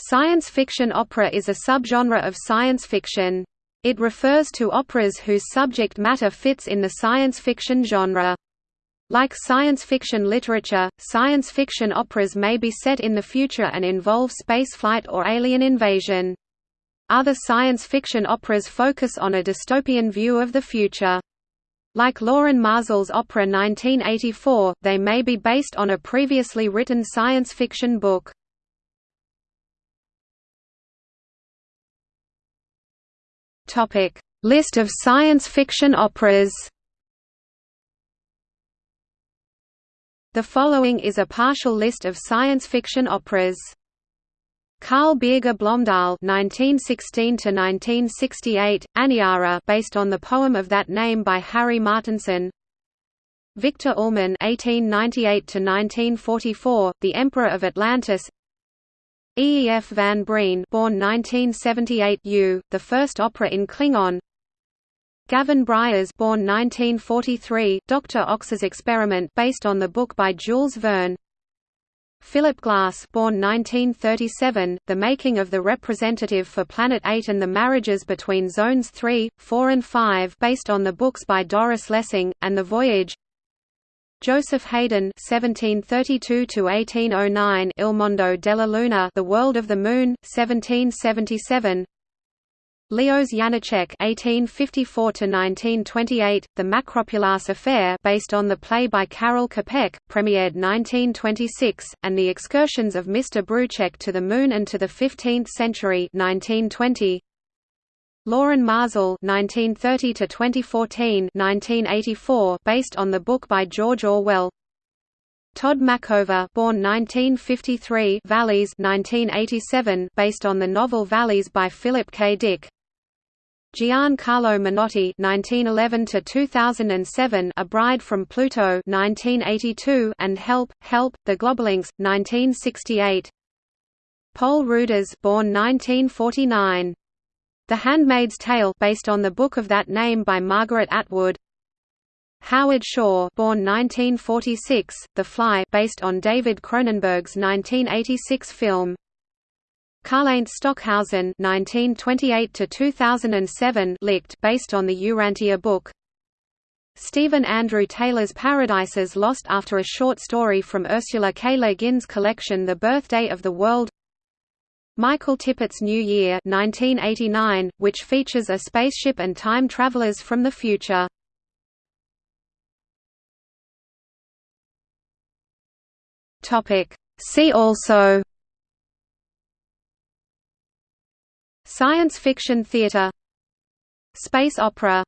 Science fiction opera is a subgenre of science fiction. It refers to operas whose subject matter fits in the science fiction genre. Like science fiction literature, science fiction operas may be set in the future and involve spaceflight or alien invasion. Other science fiction operas focus on a dystopian view of the future. Like Lorin Maazel's opera 1984, they may be based on a previously written science fiction book. Topic: List of science fiction operas. The following is a partial list of science fiction operas. Carl Birger Blomdahl (1916–1968), Aniara, based on the poem of that name by Harry Martinson. Viktor Ullmann (1898–1944), The Emperor of Atlantis. E. F. van Brien born 1978 U, the first opera in Klingon Gavin Bryars born 1943, Dr. Ox's Experiment based on the book by Jules Verne Philip Glass born 1937, The Making of the Representative for Planet 8 and the Marriages Between Zones 3, 4 and 5 based on the books by Doris Lessing, and The Voyage Joseph Haydn (1732–1809), Il Mondo della Luna, The World of the Moon, 1777. Leos Janáček (1854–1928), The Makropulos Affair, based on the play by Karel Čapek, premiered 1926, and The Excursions of Mr. Brouček to the Moon and to the Fifteenth Century, 1920. Lorin Maazel (1930–2014), based on the book by George Orwell. Tod Machover, born 1953, VALIS, 1987, based on the novel VALIS by Philip K. Dick. Giancarlo Menotti (1911–2007), A Bride from Pluto (1982), and Help, Help, The Globolinks, 1968. Poul Ruders, born 1949. The Handmaid's Tale based on the book of that name by Margaret Atwood. Howard Shore, born 1946, The Fly based on David Cronenberg's 1986 film. Karlheinz Stockhausen (1928–2007) Licht, based on the Urantia book. Stephen Andrew Taylor's Paradises Lost after a short story from Ursula K. Le Guin's collection The Birthday of the World Michael Tippett's New Year 1989, which features a spaceship and time travelers from the future. See also Science fiction theater Space opera